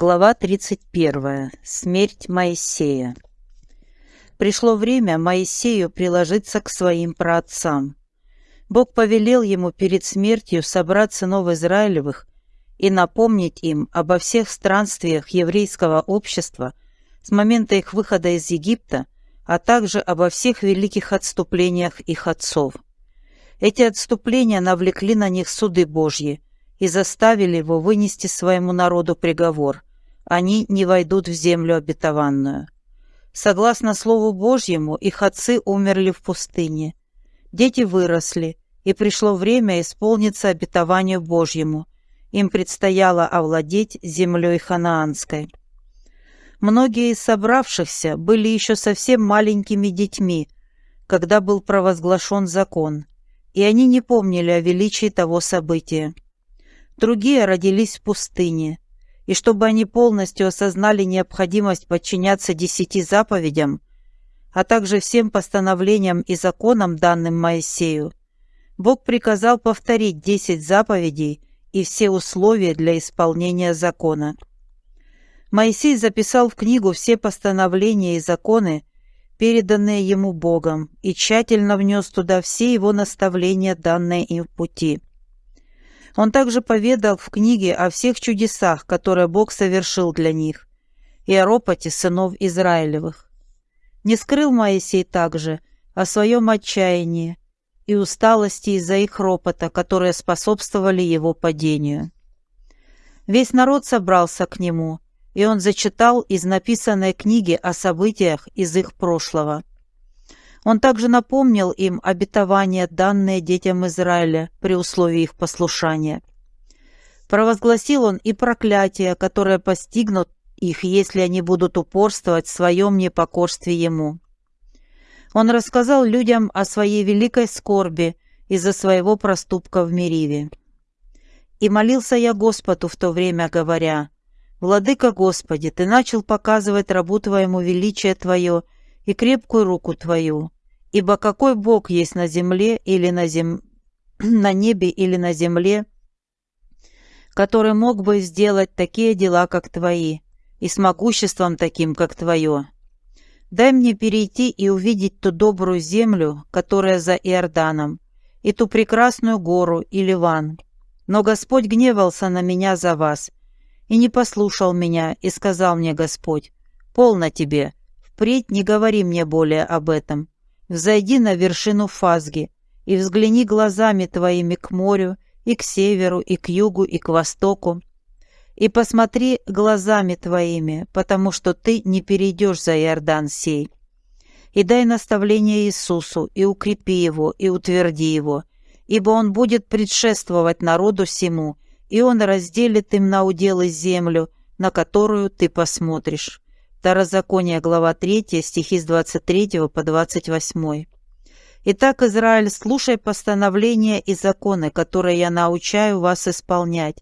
Глава 31. Смерть Моисея. Пришло время Моисею приложиться к своим праотцам. Бог повелел ему перед смертью собрать сынов Израилевых и напомнить им обо всех странствиях еврейского общества с момента их выхода из Египта, а также обо всех великих отступлениях их отцов. Эти отступления навлекли на них суды Божьи – и заставили его вынести своему народу приговор. Они не войдут в землю обетованную. Согласно Слову Божьему, их отцы умерли в пустыне. Дети выросли, и пришло время исполниться обетованию Божьему. Им предстояло овладеть землей ханаанской. Многие из собравшихся были еще совсем маленькими детьми, когда был провозглашен закон, и они не помнили о величии того события. Другие родились в пустыне, и чтобы они полностью осознали необходимость подчиняться десяти заповедям, а также всем постановлениям и законам, данным Моисею, Бог приказал повторить десять заповедей и все условия для исполнения закона. Моисей записал в книгу все постановления и законы, переданные ему Богом, и тщательно внес туда все его наставления, данные им в пути. Он также поведал в книге о всех чудесах, которые Бог совершил для них, и о ропоте сынов Израилевых. Не скрыл Моисей также о своем отчаянии и усталости из-за их ропота, которые способствовали его падению. Весь народ собрался к нему, и он зачитал из написанной книги о событиях из их прошлого. Он также напомнил им обетования, данные детям Израиля при условии их послушания. Провозгласил он и проклятия, которые постигнут их, если они будут упорствовать в своем непокорстве Ему. Он рассказал людям о своей великой скорби из-за своего проступка в Мериве. «И молился я Господу в то время, говоря, «Владыка Господи, Ты начал показывать рабу Твоему величие Твое и крепкую руку Твою. Ибо какой Бог есть на земле или на, зем... на небе или на земле, который мог бы сделать такие дела, как Твои, и с могуществом таким, как Твое? Дай мне перейти и увидеть ту добрую землю, которая за Иорданом, и ту прекрасную гору и Ливан. Но Господь гневался на меня за вас, и не послушал меня, и сказал мне Господь, «Полно тебе, Впредь не говори мне более об этом. Взойди на вершину Фазги и взгляни глазами твоими к морю, и к северу, и к югу, и к востоку. И посмотри глазами твоими, потому что ты не перейдешь за Иордан сей. И дай наставление Иисусу, и укрепи его, и утверди его, ибо он будет предшествовать народу всему, и он разделит им на уделы землю, на которую ты посмотришь. Второзаконие, глава 3, стихи с 23 по 28. «Итак, Израиль, слушай постановления и законы, которые я научаю вас исполнять,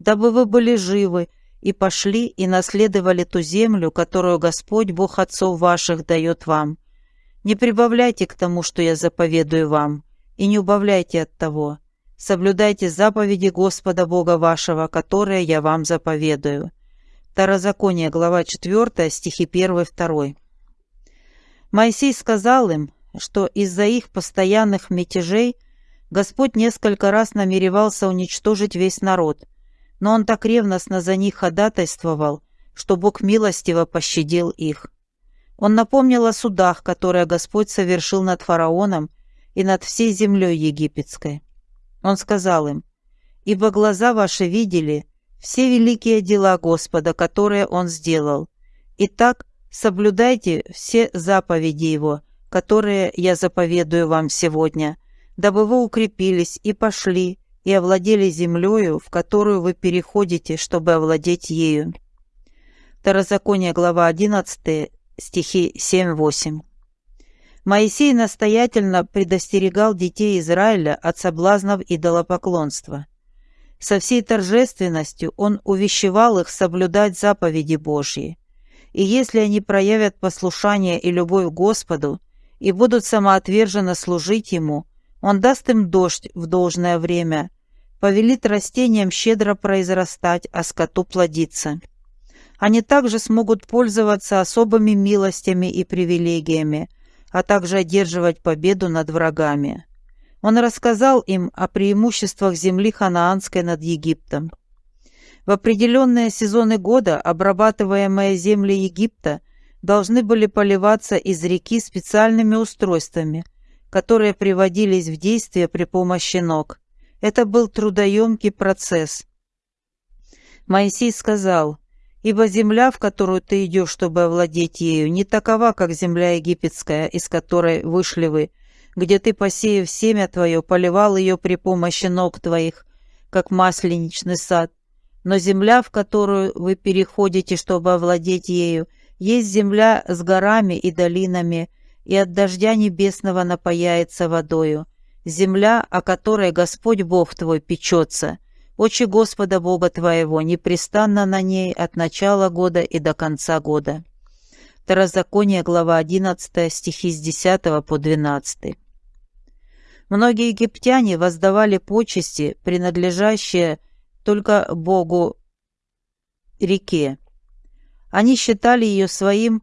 дабы вы были живы и пошли и наследовали ту землю, которую Господь, Бог отцов ваших, дает вам. Не прибавляйте к тому, что я заповедую вам, и не убавляйте от того. Соблюдайте заповеди Господа Бога вашего, которые я вам заповедую». Второзаконие, глава 4, стихи 1-2. Моисей сказал им, что из-за их постоянных мятежей Господь несколько раз намеревался уничтожить весь народ, но он так ревностно за них ходатайствовал, что Бог милостиво пощадил их. Он напомнил о судах, которые Господь совершил над фараоном и над всей землей египетской. Он сказал им, «Ибо глаза ваши видели, все великие дела Господа, которые Он сделал. Итак, соблюдайте все заповеди Его, которые я заповедую вам сегодня, дабы вы укрепились и пошли, и овладели землею, в которую вы переходите, чтобы овладеть ею». Второзаконие, глава 11, стихи 7-8. Моисей настоятельно предостерегал детей Израиля от соблазнов идолопоклонства – со всей торжественностью он увещевал их соблюдать заповеди Божьи. И если они проявят послушание и любовь к Господу и будут самоотверженно служить Ему, Он даст им дождь в должное время, повелит растениям щедро произрастать, а скоту плодиться. Они также смогут пользоваться особыми милостями и привилегиями, а также одерживать победу над врагами. Он рассказал им о преимуществах земли ханаанской над Египтом. В определенные сезоны года обрабатываемые земли Египта должны были поливаться из реки специальными устройствами, которые приводились в действие при помощи ног. Это был трудоемкий процесс. Моисей сказал, «Ибо земля, в которую ты идешь, чтобы овладеть ею, не такова, как земля египетская, из которой вышли вы, где ты, посеяв семя твое, поливал ее при помощи ног твоих, как масленичный сад. Но земля, в которую вы переходите, чтобы овладеть ею, есть земля с горами и долинами, и от дождя небесного напаяется водою. Земля, о которой Господь Бог твой печется, Очи Господа Бога твоего непрестанно на ней от начала года и до конца года. Второзаконие, глава 11, стихи с 10 по 12. Многие египтяне воздавали почести, принадлежащие только Богу реке. Они считали ее своим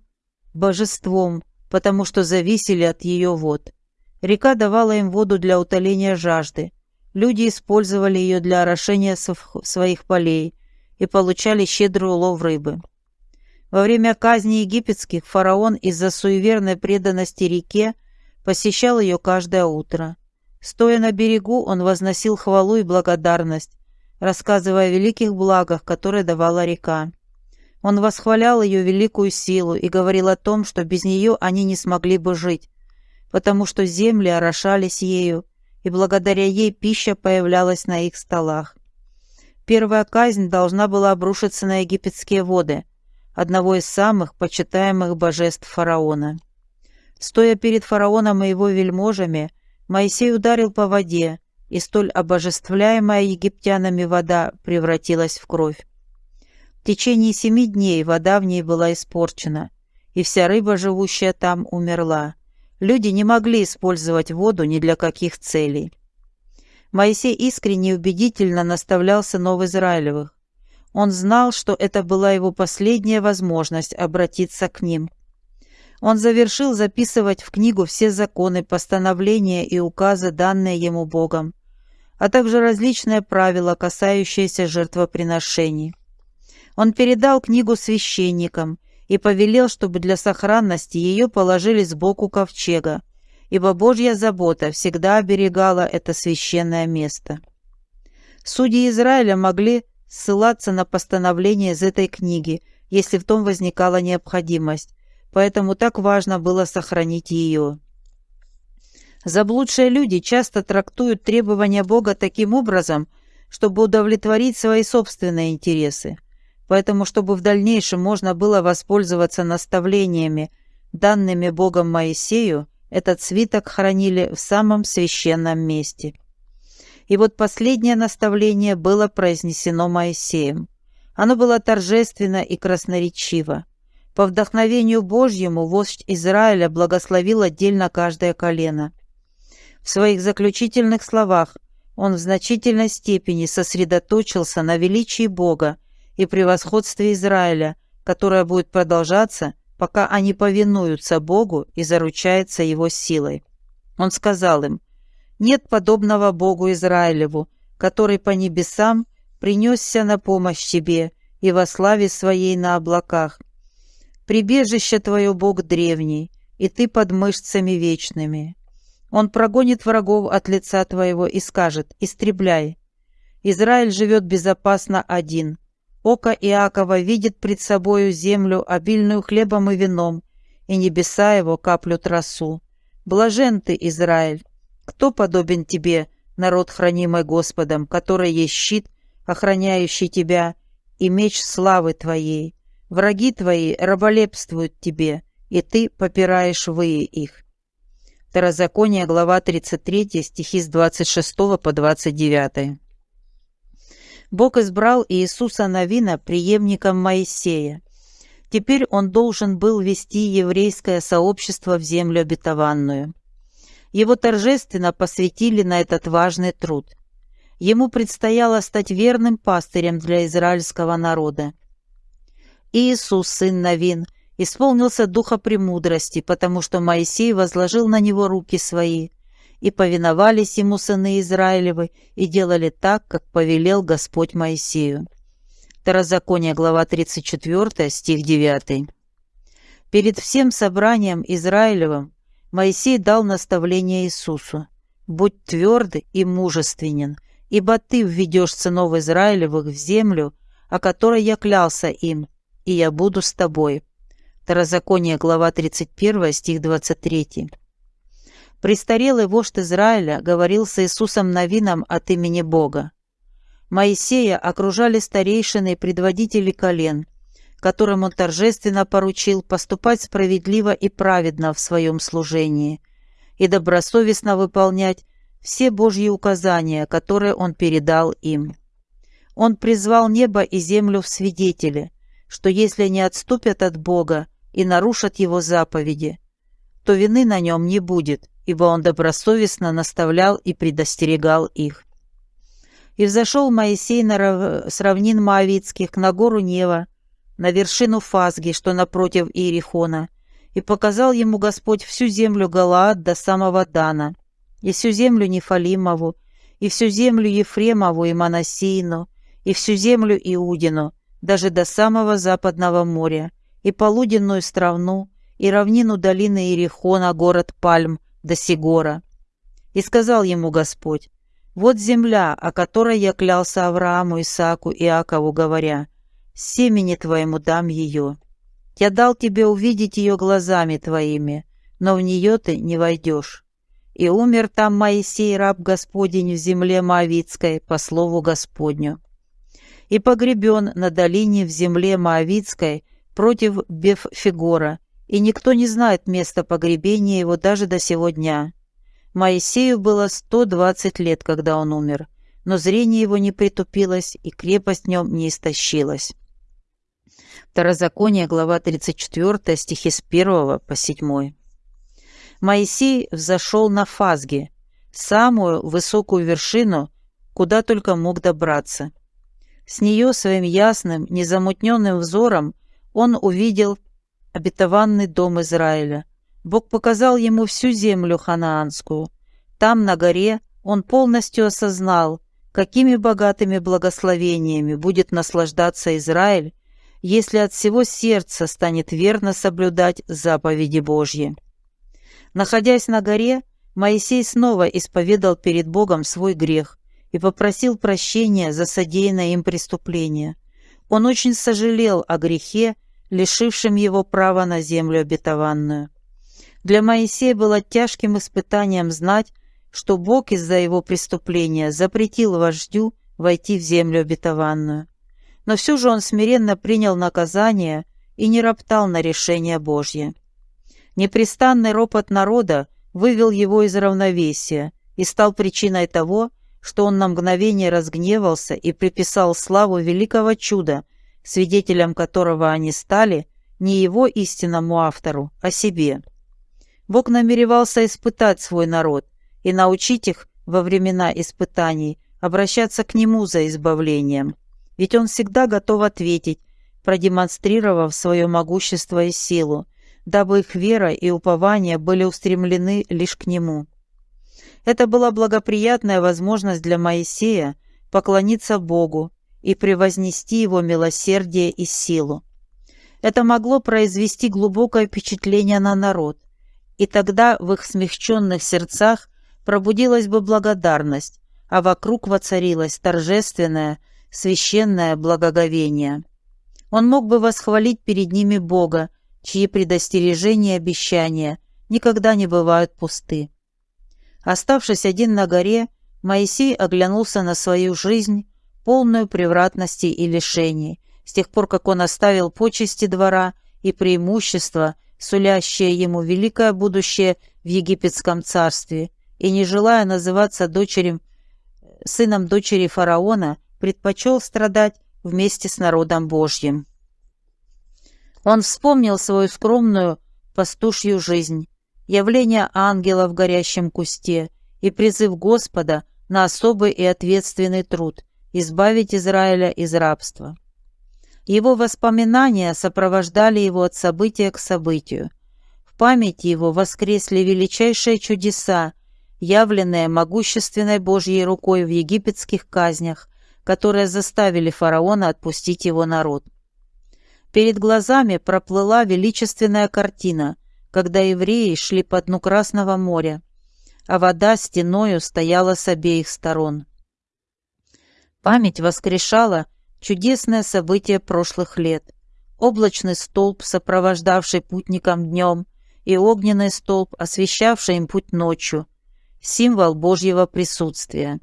божеством, потому что зависели от ее вод. Река давала им воду для утоления жажды, Люди использовали ее для орошения своих полей и получали щедрый улов рыбы. Во время казни египетских фараон из-за суеверной преданности реке посещал ее каждое утро. Стоя на берегу, он возносил хвалу и благодарность, рассказывая о великих благах, которые давала река. Он восхвалял ее великую силу и говорил о том, что без нее они не смогли бы жить, потому что земли орошались ею, и благодаря ей пища появлялась на их столах. Первая казнь должна была обрушиться на египетские воды, одного из самых почитаемых божеств фараона. Стоя перед фараоном и его вельможами, Моисей ударил по воде, и столь обожествляемая египтянами вода превратилась в кровь. В течение семи дней вода в ней была испорчена, и вся рыба, живущая там, умерла. Люди не могли использовать воду ни для каких целей. Моисей искренне и убедительно наставлял сынов Израилевых. Он знал, что это была его последняя возможность обратиться к ним. Он завершил записывать в книгу все законы, постановления и указы, данные ему Богом, а также различные правила, касающиеся жертвоприношений. Он передал книгу священникам – и повелел, чтобы для сохранности ее положили сбоку ковчега, ибо Божья забота всегда оберегала это священное место. Судьи Израиля могли ссылаться на постановление из этой книги, если в том возникала необходимость, поэтому так важно было сохранить ее. Заблудшие люди часто трактуют требования Бога таким образом, чтобы удовлетворить свои собственные интересы – Поэтому, чтобы в дальнейшем можно было воспользоваться наставлениями, данными Богом Моисею, этот свиток хранили в самом священном месте. И вот последнее наставление было произнесено Моисеем. Оно было торжественно и красноречиво. По вдохновению Божьему вождь Израиля благословил отдельно каждое колено. В своих заключительных словах он в значительной степени сосредоточился на величии Бога и превосходстве Израиля, которое будет продолжаться, пока они повинуются Богу и заручаются Его силой. Он сказал им, «Нет подобного Богу Израилеву, который по небесам принесся на помощь тебе и во славе своей на облаках. Прибежище твое Бог древний, и ты под мышцами вечными. Он прогонит врагов от лица твоего и скажет, истребляй. Израиль живет безопасно один, Око Иакова видит пред собою землю, обильную хлебом и вином, и небеса его каплют росу. Блажен ты, Израиль! Кто подобен тебе, народ, хранимый Господом, который есть щит, охраняющий тебя, и меч славы твоей? Враги твои раболепствуют тебе, и ты попираешь выи их. Второзаконие, глава 33, стихи с 26 по 29. Бог избрал Иисуса Навина преемником Моисея. Теперь он должен был вести еврейское сообщество в землю обетованную. Его торжественно посвятили на этот важный труд. Ему предстояло стать верным пастырем для израильского народа. Иисус, сын Навин, исполнился духа премудрости, потому что Моисей возложил на него руки свои, и повиновались ему сыны Израилевы, и делали так, как повелел Господь Моисею. Второзаконие, глава 34, стих 9. Перед всем собранием Израилевым Моисей дал наставление Иисусу. «Будь тверд и мужественен, ибо ты введешь сынов Израилевых в землю, о которой я клялся им, и я буду с тобой». Второзаконие, глава 31, стих 23. Престарелый вождь Израиля говорил с Иисусом Навином от имени Бога. Моисея окружали старейшины и предводители колен, которым он торжественно поручил поступать справедливо и праведно в своем служении и добросовестно выполнять все Божьи указания, которые он передал им. Он призвал небо и землю в свидетели, что если не отступят от Бога и нарушат Его заповеди, то вины на нем не будет, ибо он добросовестно наставлял и предостерегал их. И взошел Моисей на рав... с равнин Моавицких на гору Нева, на вершину Фазги, что напротив Иерихона, и показал ему Господь всю землю Галаад до самого Дана, и всю землю Нефалимову, и всю землю Ефремову и Манасиину, и всю землю Иудину, даже до самого западного моря, и полуденную стравну, и равнину долины Иерихона, город Пальм, до Сигора. И сказал ему Господь, «Вот земля, о которой я клялся Аврааму, Исааку и Иакову, говоря, семени твоему дам ее. Я дал тебе увидеть ее глазами твоими, но в нее ты не войдешь. И умер там Моисей, раб Господень, в земле Моавицкой, по слову Господню. И погребен на долине в земле Моавицкой против Беффигора, и никто не знает места погребения его даже до сего дня. Моисею было 120 лет, когда он умер, но зрение его не притупилось, и крепость в нем не истощилась. Второзаконие, глава 34, стихи с 1 по 7. Моисей взошел на Фазги, самую высокую вершину, куда только мог добраться. С нее своим ясным, незамутненным взором он увидел обетованный дом Израиля. Бог показал ему всю землю ханаанскую. Там, на горе, он полностью осознал, какими богатыми благословениями будет наслаждаться Израиль, если от всего сердца станет верно соблюдать заповеди Божьи. Находясь на горе, Моисей снова исповедал перед Богом свой грех и попросил прощения за содеянное им преступление. Он очень сожалел о грехе, лишившем его права на землю обетованную. Для Моисея было тяжким испытанием знать, что Бог из-за его преступления запретил вождю войти в землю обетованную но все же он смиренно принял наказание и не роптал на решение Божье. Непрестанный ропот народа вывел его из равновесия и стал причиной того, что он на мгновение разгневался и приписал славу великого чуда, свидетелем которого они стали, не его истинному автору, а себе. Бог намеревался испытать свой народ и научить их во времена испытаний обращаться к Нему за избавлением ведь он всегда готов ответить, продемонстрировав свое могущество и силу, дабы их вера и упование были устремлены лишь к нему. Это была благоприятная возможность для Моисея поклониться Богу и превознести его милосердие и силу. Это могло произвести глубокое впечатление на народ, и тогда в их смягченных сердцах пробудилась бы благодарность, а вокруг воцарилась торжественная, священное благоговение. Он мог бы восхвалить перед ними Бога, чьи предостережения и обещания никогда не бывают пусты. Оставшись один на горе, Моисей оглянулся на свою жизнь, полную превратностей и лишений, с тех пор, как он оставил почести двора и преимущества, сулящее ему великое будущее в египетском царстве, и не желая называться дочерем, сыном дочери фараона, предпочел страдать вместе с народом Божьим. Он вспомнил свою скромную пастушью жизнь, явление ангела в горящем кусте и призыв Господа на особый и ответственный труд избавить Израиля из рабства. Его воспоминания сопровождали его от события к событию. В памяти его воскресли величайшие чудеса, явленные могущественной Божьей рукой в египетских казнях, которые заставили фараона отпустить его народ. Перед глазами проплыла величественная картина, когда евреи шли по дну Красного моря, а вода стеною стояла с обеих сторон. Память воскрешала чудесное событие прошлых лет. Облачный столб, сопровождавший путникам днем, и огненный столб, освещавший им путь ночью, символ Божьего присутствия.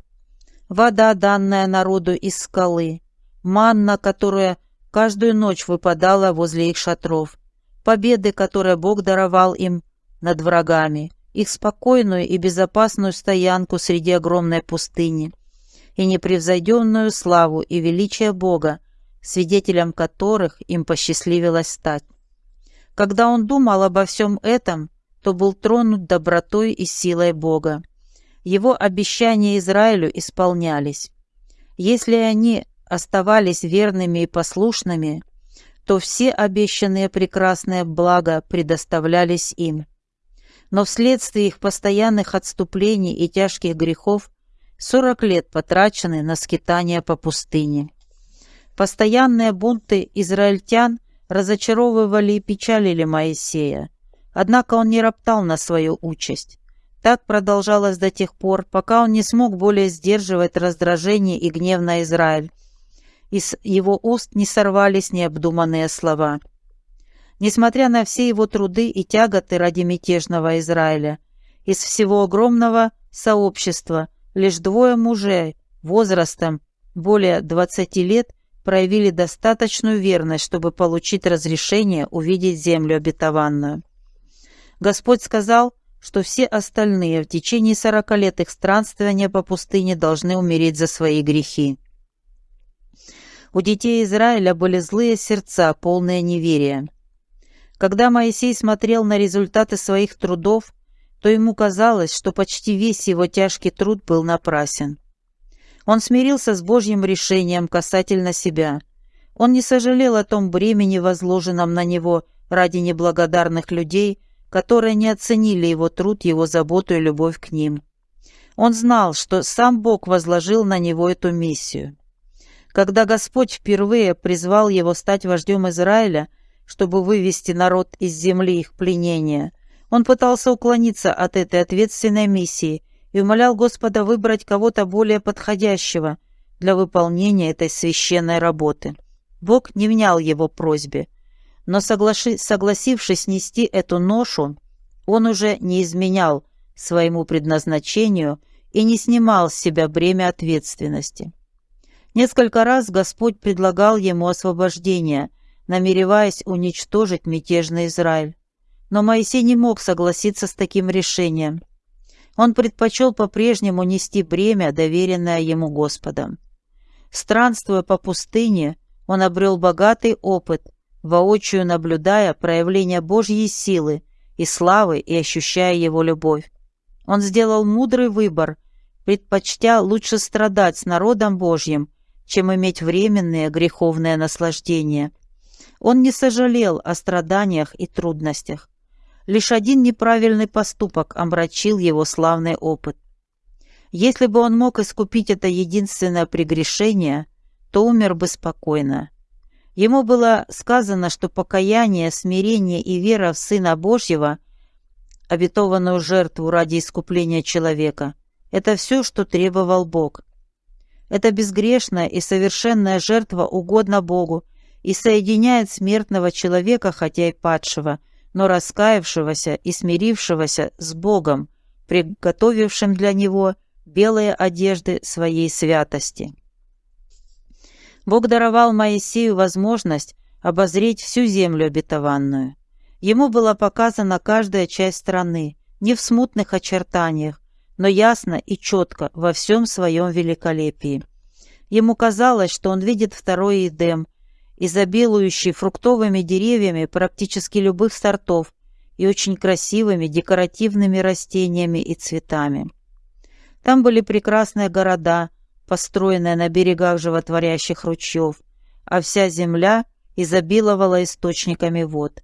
Вода, данная народу из скалы, манна, которая каждую ночь выпадала возле их шатров, победы, которые Бог даровал им над врагами, их спокойную и безопасную стоянку среди огромной пустыни – и непревзойденную славу и величие Бога, свидетелем которых им посчастливилось стать. Когда он думал обо всем этом, то был тронут добротой и силой Бога. Его обещания Израилю исполнялись. Если они оставались верными и послушными, то все обещанные прекрасные блага предоставлялись им. Но вследствие их постоянных отступлений и тяжких грехов Сорок лет потрачены на скитания по пустыне. Постоянные бунты израильтян разочаровывали и печалили Моисея. Однако он не роптал на свою участь. Так продолжалось до тех пор, пока он не смог более сдерживать раздражение и гнев на Израиль. Из его уст не сорвались необдуманные слова. Несмотря на все его труды и тяготы ради мятежного Израиля, из всего огромного сообщества – Лишь двое мужей возрастом более 20 лет проявили достаточную верность, чтобы получить разрешение увидеть землю обетованную. Господь сказал, что все остальные в течение сорока лет их странствования по пустыне должны умереть за свои грехи. У детей Израиля были злые сердца, полные неверия. Когда Моисей смотрел на результаты своих трудов, то ему казалось, что почти весь его тяжкий труд был напрасен. Он смирился с Божьим решением касательно себя. Он не сожалел о том бремени, возложенном на него ради неблагодарных людей, которые не оценили его труд, его заботу и любовь к ним. Он знал, что сам Бог возложил на него эту миссию. Когда Господь впервые призвал его стать вождем Израиля, чтобы вывести народ из земли их пленения, он пытался уклониться от этой ответственной миссии и умолял Господа выбрать кого-то более подходящего для выполнения этой священной работы. Бог не внял его просьбе, но соглаши, согласившись нести эту ношу, он уже не изменял своему предназначению и не снимал с себя бремя ответственности. Несколько раз Господь предлагал ему освобождение, намереваясь уничтожить мятежный Израиль. Но Моисей не мог согласиться с таким решением. Он предпочел по-прежнему нести бремя, доверенное ему Господом. Странствуя по пустыне, он обрел богатый опыт, воочию наблюдая проявление Божьей силы и славы и ощущая его любовь. Он сделал мудрый выбор, предпочтя лучше страдать с народом Божьим, чем иметь временные греховные наслаждения. Он не сожалел о страданиях и трудностях. Лишь один неправильный поступок омрачил его славный опыт. Если бы он мог искупить это единственное прегрешение, то умер бы спокойно. Ему было сказано, что покаяние, смирение и вера в Сына Божьего, обетованную жертву ради искупления человека, это все, что требовал Бог. Это безгрешная и совершенная жертва угодна Богу и соединяет смертного человека, хотя и падшего, но раскаявшегося и смирившегося с Богом, приготовившим для него белые одежды своей святости. Бог даровал Моисею возможность обозреть всю землю обетованную. Ему была показана каждая часть страны, не в смутных очертаниях, но ясно и четко во всем своем великолепии. Ему казалось, что он видит второй Эдем – изобилующий фруктовыми деревьями практически любых сортов и очень красивыми декоративными растениями и цветами. Там были прекрасные города, построенные на берегах животворящих ручьев, а вся земля изобиловала источниками вод.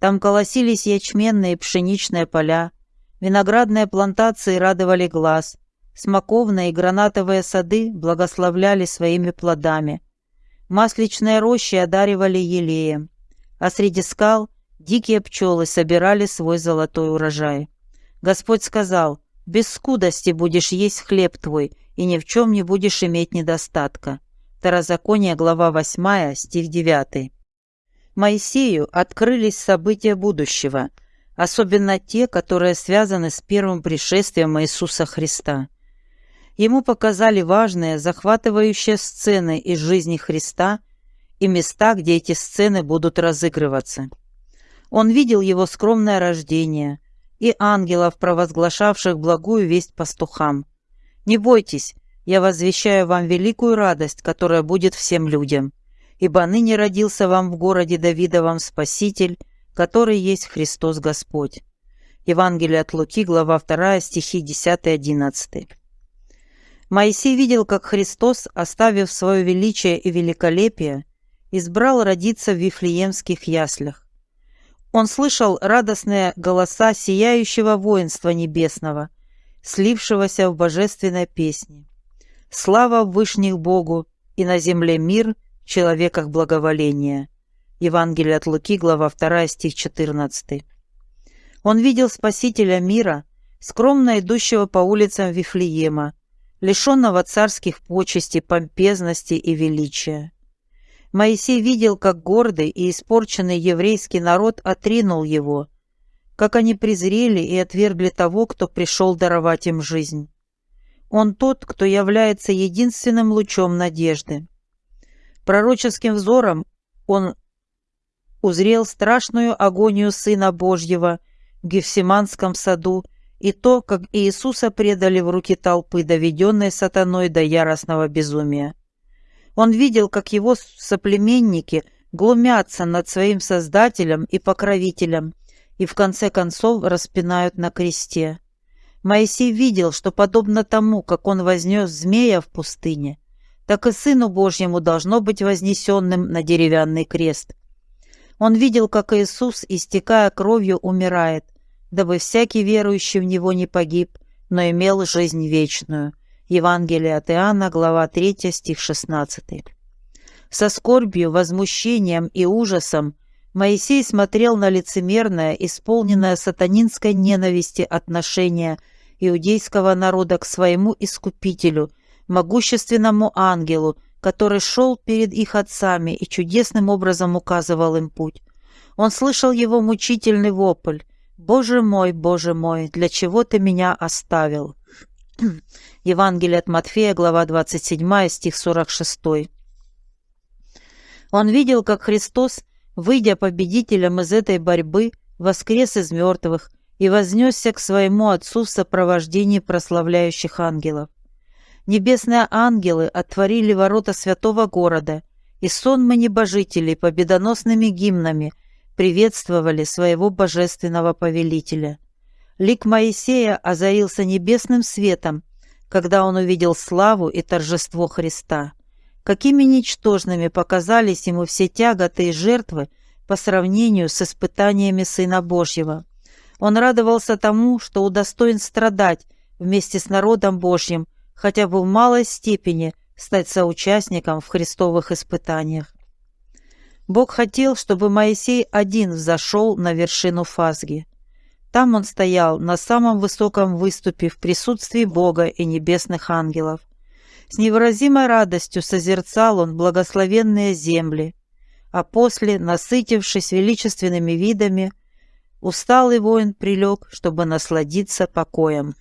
Там колосились ячменные пшеничные поля, виноградные плантации радовали глаз, смоковные и гранатовые сады благословляли своими плодами, масличные рощи одаривали елеем, а среди скал дикие пчелы собирали свой золотой урожай. Господь сказал, «Без скудости будешь есть хлеб твой, и ни в чем не будешь иметь недостатка». Второзаконие, глава 8, стих 9. Моисею открылись события будущего, особенно те, которые связаны с первым пришествием Иисуса Христа. Ему показали важные, захватывающие сцены из жизни Христа и места, где эти сцены будут разыгрываться. Он видел его скромное рождение и ангелов, провозглашавших благую весть пастухам. «Не бойтесь, я возвещаю вам великую радость, которая будет всем людям» ибо ныне родился вам в городе Давидовом Спаситель, который есть Христос Господь». Евангелие от Луки, глава 2, стихи 10-11. Моисей видел, как Христос, оставив свое величие и великолепие, избрал родиться в Вифлеемских яслях. Он слышал радостные голоса сияющего воинства небесного, слившегося в божественной песне. Слава Вышних Богу, и на земле мир в человеках благоволения. Евангелие от Луки, глава 2, стих 14. Он видел Спасителя мира, скромно идущего по улицам Вифлеема, лишенного царских почестей, помпезности и величия. Моисей видел, как гордый и испорченный еврейский народ отринул его, как они презрели и отвергли того, кто пришел даровать им жизнь. Он тот, кто является единственным лучом надежды. Пророческим взором он узрел страшную агонию Сына Божьего в Гефсиманском саду и то, как Иисуса предали в руки толпы, доведенной сатаной до яростного безумия. Он видел, как его соплеменники глумятся над своим Создателем и Покровителем и в конце концов распинают на кресте. Моисей видел, что подобно тому, как он вознес змея в пустыне, так и Сыну Божьему должно быть вознесенным на деревянный крест. Он видел, как Иисус, истекая кровью, умирает, дабы всякий верующий в Него не погиб, но имел жизнь вечную. Евангелие от Иоанна, глава 3, стих 16. Со скорбью, возмущением и ужасом Моисей смотрел на лицемерное, исполненное сатанинской ненависти отношение иудейского народа к своему Искупителю – могущественному ангелу, который шел перед их отцами и чудесным образом указывал им путь. Он слышал его мучительный вопль «Боже мой, Боже мой, для чего ты меня оставил?» Евангелие от Матфея, глава 27, стих 46. Он видел, как Христос, выйдя победителем из этой борьбы, воскрес из мертвых и вознесся к своему Отцу в сопровождении прославляющих ангелов. Небесные ангелы отворили ворота святого города, и сонмы небожителей победоносными гимнами приветствовали своего божественного повелителя. Лик Моисея озарился небесным светом, когда он увидел славу и торжество Христа. Какими ничтожными показались ему все тяготы и жертвы по сравнению с испытаниями Сына Божьего. Он радовался тому, что удостоен страдать вместе с народом Божьим хотя бы в малой степени стать соучастником в христовых испытаниях. Бог хотел, чтобы Моисей один взошел на вершину Фазги. Там он стоял на самом высоком выступе в присутствии Бога и небесных ангелов. С невыразимой радостью созерцал он благословенные земли, а после, насытившись величественными видами, усталый воин прилег, чтобы насладиться покоем.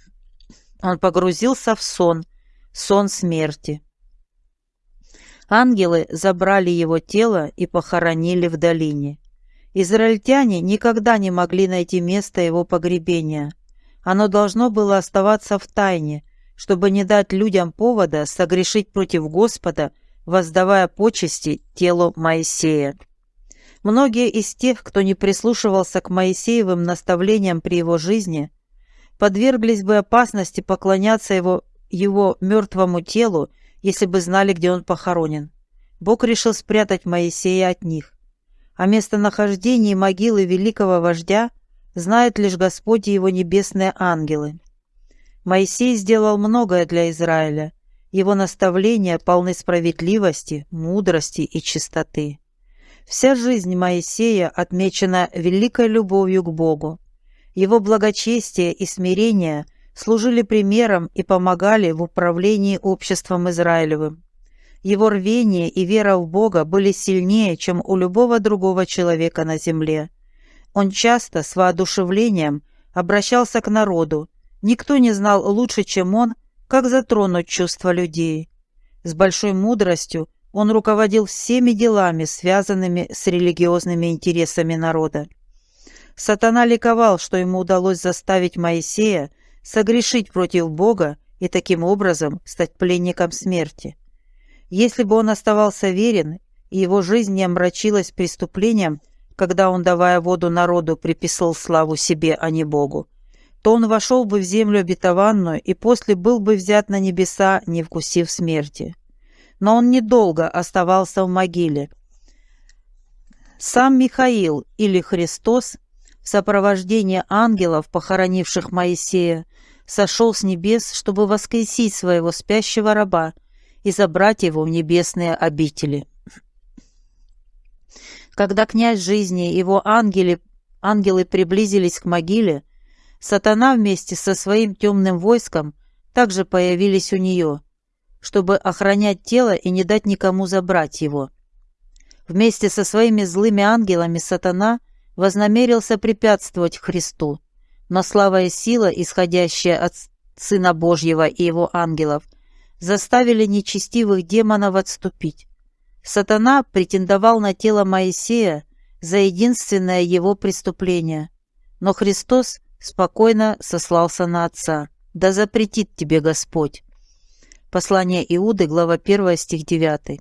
Он погрузился в сон, сон смерти. Ангелы забрали его тело и похоронили в долине. Израильтяне никогда не могли найти место его погребения. Оно должно было оставаться в тайне, чтобы не дать людям повода согрешить против Господа, воздавая почести телу Моисея. Многие из тех, кто не прислушивался к Моисеевым наставлениям при его жизни, подверглись бы опасности поклоняться его, его мертвому телу, если бы знали, где он похоронен. Бог решил спрятать Моисея от них. О местонахождении могилы великого вождя знают лишь Господь и его небесные ангелы. Моисей сделал многое для Израиля. Его наставления полны справедливости, мудрости и чистоты. Вся жизнь Моисея отмечена великой любовью к Богу. Его благочестие и смирение служили примером и помогали в управлении обществом Израилевым. Его рвение и вера в Бога были сильнее, чем у любого другого человека на земле. Он часто с воодушевлением обращался к народу, Никто не знал лучше, чем он, как затронуть чувства людей. С большой мудростью он руководил всеми делами, связанными с религиозными интересами народа. Сатана ликовал, что ему удалось заставить Моисея согрешить против Бога и таким образом стать пленником смерти. Если бы он оставался верен, и его жизнь не омрачилась преступлением, когда он, давая воду народу, приписал славу себе, а не Богу, то он вошел бы в землю обетованную и после был бы взят на небеса, не вкусив смерти. Но он недолго оставался в могиле. Сам Михаил или Христос в сопровождении ангелов, похоронивших Моисея, сошел с небес, чтобы воскресить своего спящего раба и забрать его в небесные обители. Когда князь жизни и его ангелы, ангелы приблизились к могиле, Сатана вместе со своим темным войском также появились у нее, чтобы охранять тело и не дать никому забрать его. Вместе со своими злыми ангелами сатана вознамерился препятствовать Христу, но слава и сила, исходящая от Сына Божьего и его ангелов, заставили нечестивых демонов отступить. Сатана претендовал на тело Моисея за единственное его преступление, но Христос спокойно сослался на отца. «Да запретит тебе Господь». Послание Иуды, глава 1, стих 9.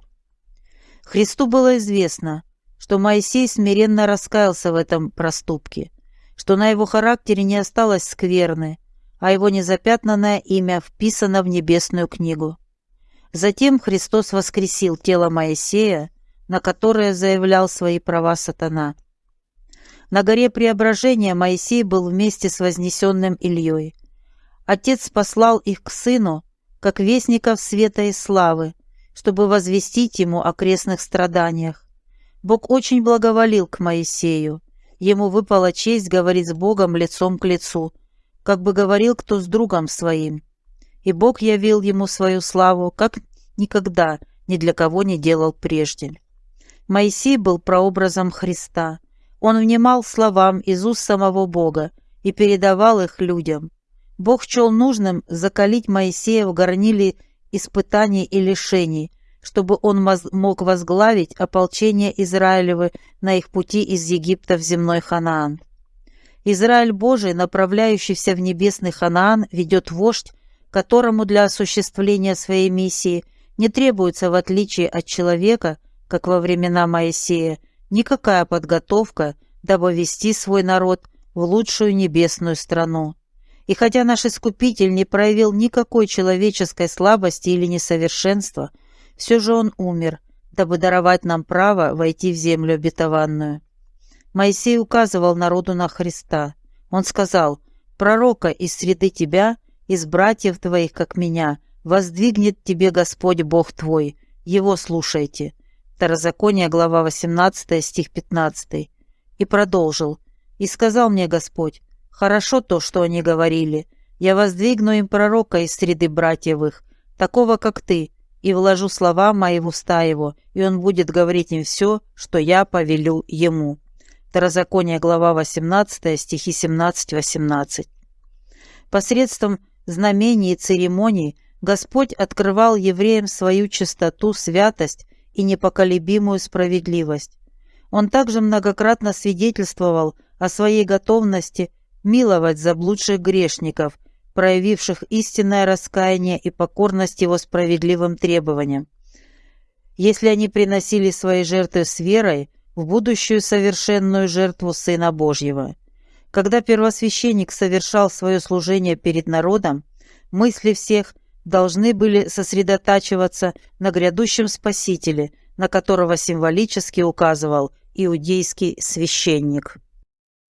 Христу было известно, что Моисей смиренно раскаялся в этом проступке, что на его характере не осталось скверны, а его незапятнанное имя вписано в небесную книгу. Затем Христос воскресил тело Моисея, на которое заявлял свои права сатана. На горе Преображения Моисей был вместе с вознесенным Ильей. Отец послал их к сыну, как вестников света и славы, чтобы возвестить ему о крестных страданиях. Бог очень благоволил к Моисею. Ему выпала честь говорить с Богом лицом к лицу, как бы говорил кто с другом своим. И Бог явил ему свою славу, как никогда ни для кого не делал прежде. Моисей был прообразом Христа – он внимал словам из уст самого Бога и передавал их людям. Бог чел нужным закалить Моисея в горниле испытаний и лишений, чтобы он мог возглавить ополчение Израилевы на их пути из Египта в земной Ханаан. Израиль Божий, направляющийся в небесный Ханаан, ведет вождь, которому для осуществления своей миссии не требуется, в отличие от человека, как во времена Моисея, никакая подготовка, дабы вести свой народ в лучшую небесную страну. И хотя наш Искупитель не проявил никакой человеческой слабости или несовершенства, все же он умер, дабы даровать нам право войти в землю обетованную. Моисей указывал народу на Христа. Он сказал, «Пророка из среды тебя, из братьев твоих, как меня, воздвигнет тебе Господь Бог твой, его слушайте». Второзаконие, глава 18, стих 15. И продолжил. «И сказал мне Господь, хорошо то, что они говорили. Я воздвигну им пророка из среды братьевых, такого, как ты, и вложу слова мои в уста его, и он будет говорить им все, что я повелю ему». Второзаконие, глава 18, стихи 17-18. Посредством знамений и церемоний Господь открывал евреям свою чистоту, святость и непоколебимую справедливость. Он также многократно свидетельствовал о своей готовности миловать заблудших грешников, проявивших истинное раскаяние и покорность его справедливым требованиям. Если они приносили свои жертвы с верой в будущую совершенную жертву Сына Божьего. Когда первосвященник совершал свое служение перед народом, мысли всех должны были сосредотачиваться на грядущем Спасителе, на которого символически указывал иудейский священник.